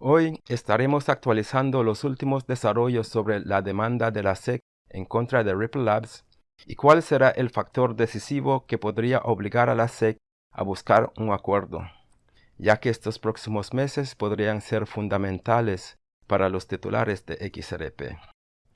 Hoy estaremos actualizando los últimos desarrollos sobre la demanda de la SEC en contra de Ripple Labs y cuál será el factor decisivo que podría obligar a la SEC a buscar un acuerdo, ya que estos próximos meses podrían ser fundamentales para los titulares de XRP.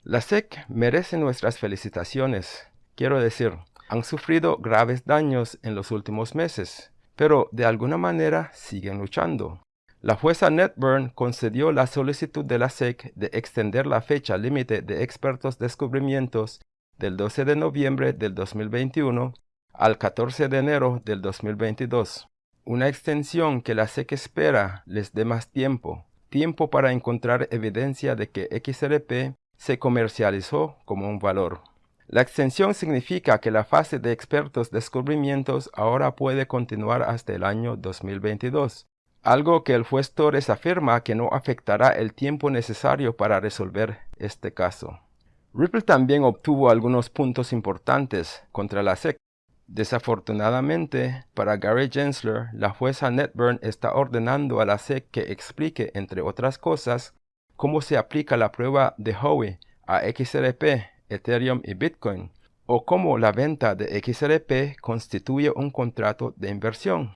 La SEC merece nuestras felicitaciones, quiero decir, han sufrido graves daños en los últimos meses, pero de alguna manera siguen luchando. La jueza Netburn concedió la solicitud de la SEC de extender la fecha límite de expertos descubrimientos del 12 de noviembre del 2021 al 14 de enero del 2022. Una extensión que la SEC espera les dé más tiempo, tiempo para encontrar evidencia de que XRP se comercializó como un valor. La extensión significa que la fase de expertos descubrimientos ahora puede continuar hasta el año 2022, algo que el juez Torres afirma que no afectará el tiempo necesario para resolver este caso. Ripple también obtuvo algunos puntos importantes contra la SEC. Desafortunadamente, para Gary Gensler, la jueza Netburn está ordenando a la SEC que explique, entre otras cosas, cómo se aplica la prueba de Howey a XRP Ethereum y Bitcoin, o cómo la venta de XRP constituye un contrato de inversión.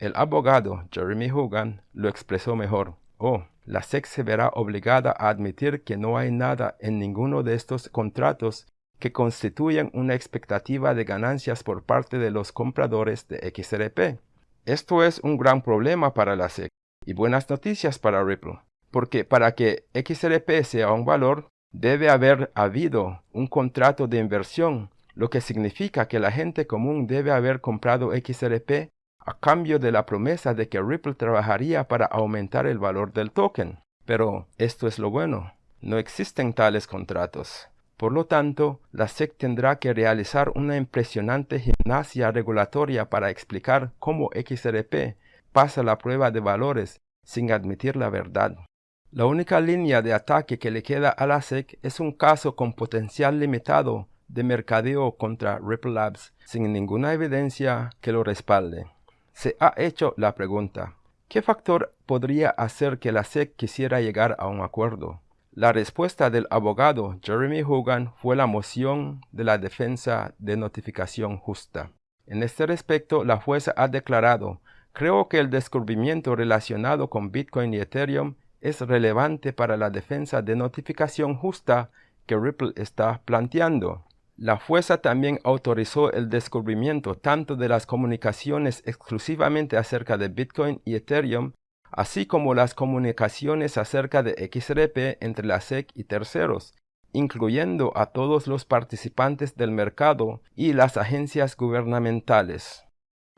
El abogado Jeremy Hogan lo expresó mejor. Oh, la SEC se verá obligada a admitir que no hay nada en ninguno de estos contratos que constituyan una expectativa de ganancias por parte de los compradores de XRP. Esto es un gran problema para la SEC y buenas noticias para Ripple, porque para que XRP sea un valor, Debe haber habido un contrato de inversión, lo que significa que la gente común debe haber comprado XRP a cambio de la promesa de que Ripple trabajaría para aumentar el valor del token. Pero esto es lo bueno, no existen tales contratos. Por lo tanto, la SEC tendrá que realizar una impresionante gimnasia regulatoria para explicar cómo XRP pasa la prueba de valores sin admitir la verdad. La única línea de ataque que le queda a la SEC es un caso con potencial limitado de mercadeo contra Ripple Labs sin ninguna evidencia que lo respalde. Se ha hecho la pregunta, ¿qué factor podría hacer que la SEC quisiera llegar a un acuerdo? La respuesta del abogado Jeremy Hogan fue la moción de la defensa de notificación justa. En este respecto, la jueza ha declarado, creo que el descubrimiento relacionado con Bitcoin y Ethereum es relevante para la defensa de notificación justa que Ripple está planteando. La jueza también autorizó el descubrimiento tanto de las comunicaciones exclusivamente acerca de Bitcoin y Ethereum, así como las comunicaciones acerca de XRP entre la SEC y terceros, incluyendo a todos los participantes del mercado y las agencias gubernamentales.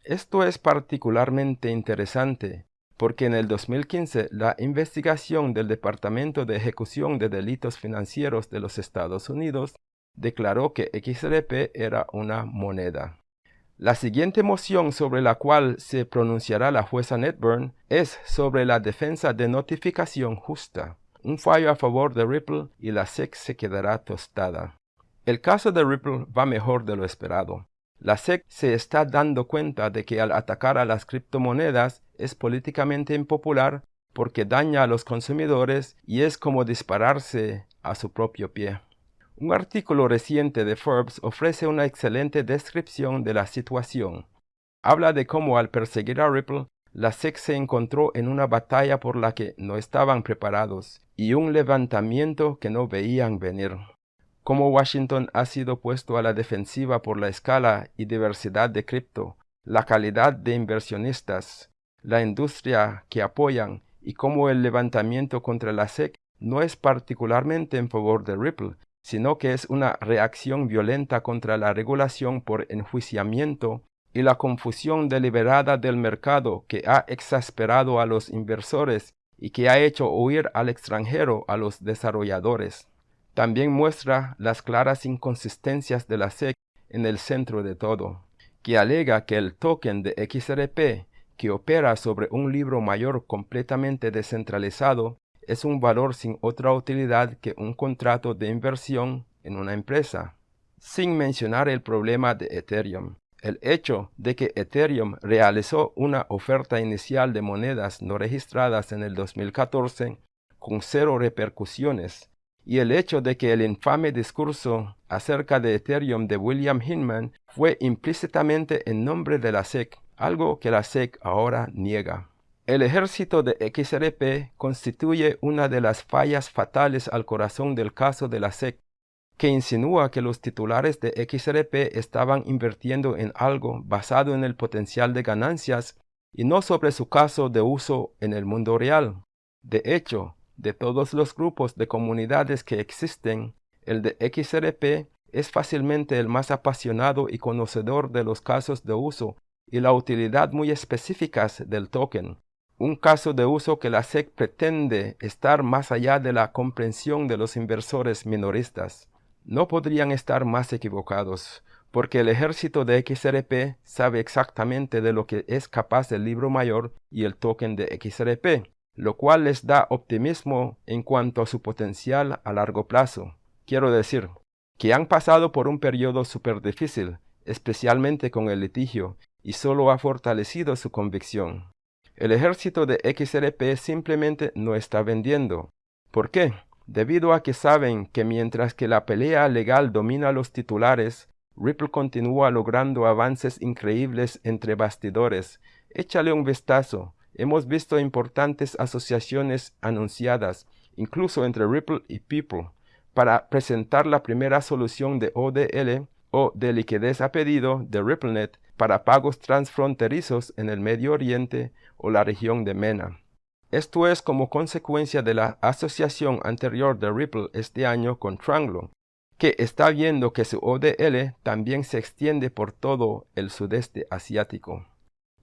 Esto es particularmente interesante, porque en el 2015 la investigación del Departamento de Ejecución de Delitos Financieros de los Estados Unidos declaró que XRP era una moneda. La siguiente moción sobre la cual se pronunciará la jueza Netburn es sobre la defensa de notificación justa, un fallo a favor de Ripple y la SEC se quedará tostada. El caso de Ripple va mejor de lo esperado. La SEC se está dando cuenta de que al atacar a las criptomonedas es políticamente impopular porque daña a los consumidores y es como dispararse a su propio pie. Un artículo reciente de Forbes ofrece una excelente descripción de la situación. Habla de cómo al perseguir a Ripple, la SEC se encontró en una batalla por la que no estaban preparados y un levantamiento que no veían venir. Como Washington ha sido puesto a la defensiva por la escala y diversidad de cripto, la calidad de inversionistas, la industria que apoyan y cómo el levantamiento contra la SEC no es particularmente en favor de Ripple, sino que es una reacción violenta contra la regulación por enjuiciamiento y la confusión deliberada del mercado que ha exasperado a los inversores y que ha hecho huir al extranjero a los desarrolladores. También muestra las claras inconsistencias de la SEC en el centro de todo, que alega que el token de XRP, que opera sobre un libro mayor completamente descentralizado, es un valor sin otra utilidad que un contrato de inversión en una empresa. Sin mencionar el problema de Ethereum. El hecho de que Ethereum realizó una oferta inicial de monedas no registradas en el 2014 con cero repercusiones y el hecho de que el infame discurso acerca de Ethereum de William Hinman fue implícitamente en nombre de la SEC, algo que la SEC ahora niega. El ejército de XRP constituye una de las fallas fatales al corazón del caso de la SEC, que insinúa que los titulares de XRP estaban invirtiendo en algo basado en el potencial de ganancias y no sobre su caso de uso en el mundo real. De hecho, de todos los grupos de comunidades que existen, el de XRP es fácilmente el más apasionado y conocedor de los casos de uso y la utilidad muy específicas del token. Un caso de uso que la SEC pretende estar más allá de la comprensión de los inversores minoristas. No podrían estar más equivocados, porque el ejército de XRP sabe exactamente de lo que es capaz el libro mayor y el token de XRP, lo cual les da optimismo en cuanto a su potencial a largo plazo. Quiero decir, que han pasado por un periodo súper difícil, especialmente con el litigio, y solo ha fortalecido su convicción. El ejército de XRP simplemente no está vendiendo. ¿Por qué? debido a que saben que mientras que la pelea legal domina los titulares, Ripple continúa logrando avances increíbles entre bastidores. Échale un vistazo. Hemos visto importantes asociaciones anunciadas, incluso entre Ripple y People, para presentar la primera solución de ODL o de liquidez a pedido de RippleNet para pagos transfronterizos en el Medio Oriente o la región de MENA. Esto es como consecuencia de la asociación anterior de Ripple este año con Tranglo, que está viendo que su ODL también se extiende por todo el sudeste asiático.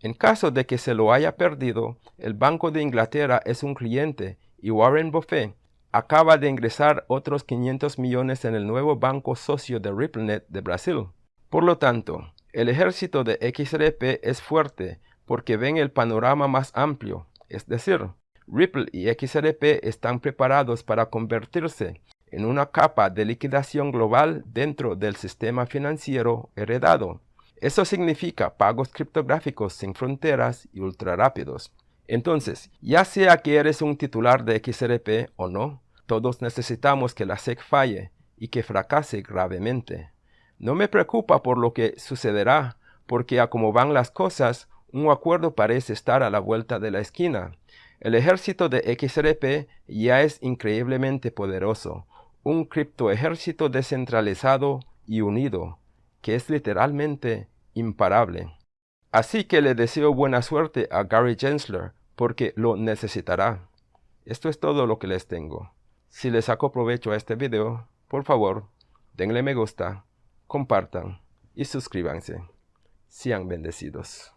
En caso de que se lo haya perdido, el Banco de Inglaterra es un cliente y Warren Buffett acaba de ingresar otros 500 millones en el nuevo banco socio de RippleNet de Brasil. Por lo tanto, el ejército de XRP es fuerte porque ven el panorama más amplio, es decir, Ripple y XRP están preparados para convertirse en una capa de liquidación global dentro del sistema financiero heredado. Eso significa pagos criptográficos sin fronteras y ultra rápidos. Entonces, ya sea que eres un titular de XRP o no, todos necesitamos que la SEC falle y que fracase gravemente. No me preocupa por lo que sucederá, porque a como van las cosas, un acuerdo parece estar a la vuelta de la esquina. El ejército de XRP ya es increíblemente poderoso, un criptoejército descentralizado y unido, que es literalmente imparable. Así que le deseo buena suerte a Gary Gensler, porque lo necesitará. Esto es todo lo que les tengo. Si les saco provecho a este video, por favor, denle me gusta, compartan y suscríbanse. Sean bendecidos.